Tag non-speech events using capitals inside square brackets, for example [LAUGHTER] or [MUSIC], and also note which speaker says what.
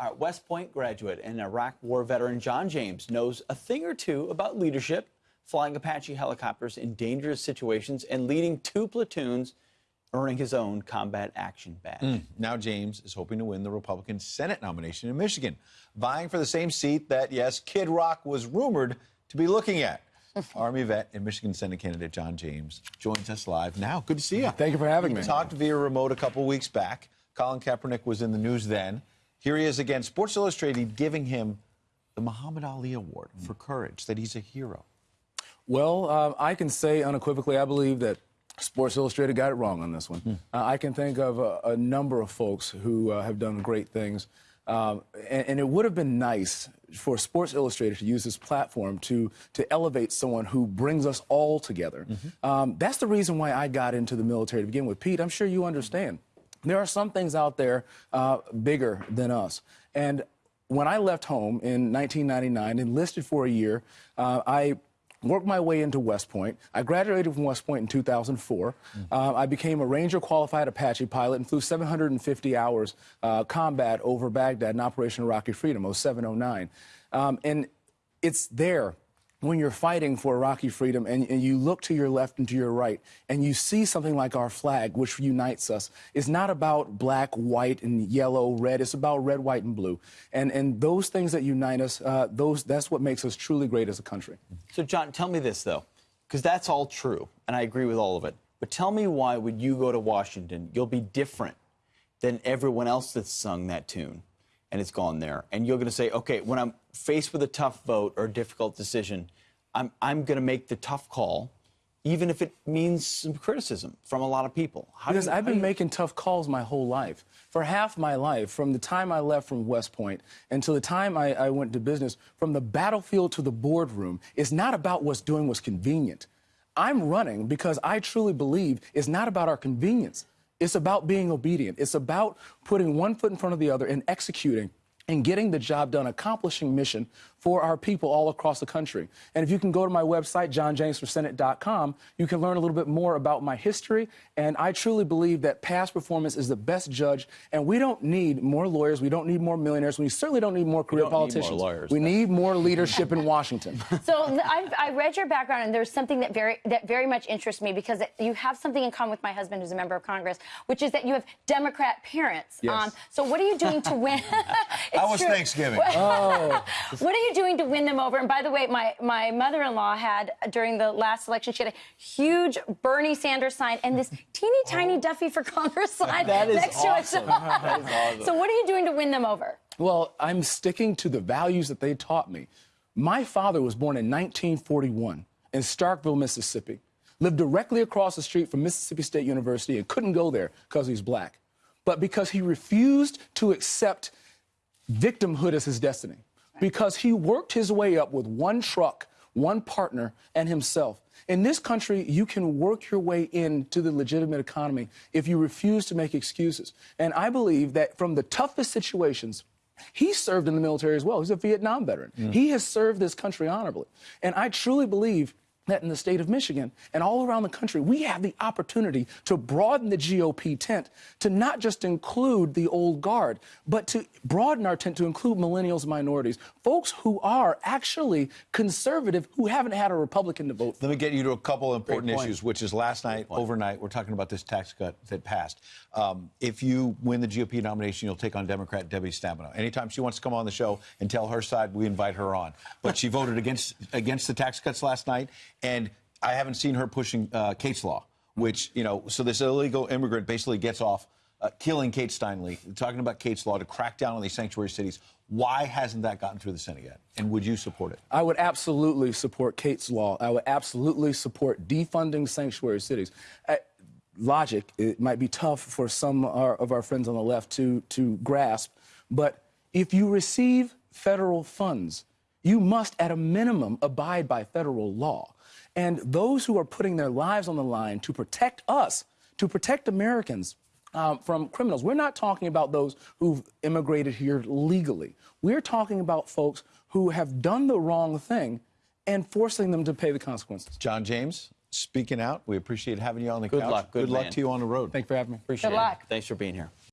Speaker 1: Our West Point graduate and Iraq War veteran John James knows a thing or two about leadership, flying Apache helicopters in dangerous situations, and leading two platoons, earning his own combat action badge. Hmm.
Speaker 2: Now James is hoping to win the Republican Senate nomination in Michigan, vying for the same seat that, yes, Kid Rock was rumored to be looking at. [LAUGHS] Army vet and Michigan Senate candidate John James joins us live now. Good to see you.
Speaker 3: Thank you for having
Speaker 2: we
Speaker 3: me.
Speaker 2: talked via remote a couple weeks back. Colin Kaepernick was in the news then. Here he is again. Sports Illustrated giving him the Muhammad Ali Award for courage, that he's a hero.
Speaker 3: Well, um, I can say unequivocally, I believe that Sports Illustrated got it wrong on this one.
Speaker 2: Hmm.
Speaker 3: Uh, I can think of a, a number of folks who uh, have done great things. Um, and, and it would have been nice for Sports Illustrated to use this platform to, to elevate someone who brings us all together.
Speaker 2: Mm-hmm.
Speaker 3: Um, that's the reason why I got into the military to begin with. Pete, I'm sure you understand. There are some things out there uh, bigger than us. And when I left home in 1999, enlisted for a year, uh, I worked my way into West Point. I graduated from West Point in 2004. Uh, I became a Ranger qualified Apache pilot and flew 750 hours uh, combat over Baghdad in Operation Iraqi Freedom, 0709. Um, and it's there when you're fighting for Iraqi freedom and, and, you look to your left and to your right and you see something like our flag, which unites us, it's not about black, white, and yellow, red. It's about red, white, and blue. And, and those things that unite us, uh, those, that's what makes us truly great as a country.
Speaker 1: So, John, tell me this, though, because that's all true, and I agree with all of it. But tell me why, when you go to Washington, you'll be different than everyone else that's sung that tune and it's gone there. And you're going to say, okay, when I'm faced with a tough vote or a difficult decision, I'm, I'm going to make the tough call, even if it means some criticism from a lot of people.
Speaker 3: How because you, I've been you... making tough calls my whole life. For half my life, from the time I left from West Point until the time I, I went to business, from the battlefield to the boardroom, it's not about what's doing what's convenient. I'm running because I truly believe it's not about our convenience. It's about being obedient. It's about putting one foot in front of the other and executing and getting the job done, accomplishing mission for our people all across the country. And if you can go to my website, johnjamesforsenate.com, you can learn a little bit more about my history. And I truly believe that past performance is the best judge. And we don't need more lawyers. We don't need more millionaires. We certainly don't need more career politicians.
Speaker 1: Need more lawyers,
Speaker 3: we need more [LAUGHS] leadership in Washington.
Speaker 4: So I've, I read your background, and there's something that very that very much interests me because you have something in common with my husband, who's a member of Congress, which is that you have Democrat parents.
Speaker 3: Yes. Um,
Speaker 4: so what are you doing to win? [LAUGHS]
Speaker 2: How was true. Thanksgiving?
Speaker 3: oh. [LAUGHS]
Speaker 4: What are you doing to win them over? And by the way, my, my mother-in-law had, during the last election, she had a huge Bernie Sanders sign and this [LAUGHS] teeny tiny oh. Duffy for Congress sign next
Speaker 1: awesome.
Speaker 4: to it. [LAUGHS] [LAUGHS]
Speaker 1: awesome.
Speaker 4: So what are you doing to win them over?
Speaker 3: Well, I'm sticking to the values that they taught me. My father was born in 1941 in Starkville, Mississippi, lived directly across the street from Mississippi State University and couldn't go there because he's black. But because he refused to accept victimhood as his destiny, because he worked his way up with one truck, one partner, and himself. In this country, you can work your way into the legitimate economy if you refuse to make excuses. And I believe that from the toughest situations, he served in the military as well. He's a Vietnam veteran. Mm. He has served this country honorably. And I truly believe that in the state of Michigan and all around the country, we have the opportunity to broaden the GOP tent to not just include the old guard, but to broaden our tent to include millennials and minorities, folks who are actually conservative who haven't had a Republican to vote for.
Speaker 2: Let me get you to a couple important issues, which is last night, overnight, we're talking about this tax cut that passed. Um, if you win the GOP nomination, you'll take on Democrat Debbie Stabenow. Anytime she wants to come on the show and tell her side, we invite her on. But she voted against against the tax cuts last night and I haven't seen her pushing uh, Kate's law, which, you know, so this illegal immigrant basically gets off uh, killing Kate Steinle, talking about Kate's law to crack down on these sanctuary cities. Why hasn't that gotten through the Senate yet? And would you support it?
Speaker 3: I would absolutely support Kate's law. I would absolutely support defunding sanctuary cities. Uh, logic, it might be tough for some of our friends on the left to, to grasp, but if you receive federal funds, you must, at a minimum, abide by federal law. And those who are putting their lives on the line to protect us, to protect Americans um, from criminals, we're not talking about those who've immigrated here legally. We're talking about folks who have done the wrong thing and forcing them to pay the consequences.
Speaker 2: John James, speaking out. We appreciate having you on the
Speaker 1: good
Speaker 2: couch.
Speaker 1: Luck, good,
Speaker 2: good luck to you on the road.
Speaker 3: Thank you for having me.
Speaker 1: Appreciate
Speaker 4: good
Speaker 1: it.
Speaker 4: luck.
Speaker 1: Thanks for being here.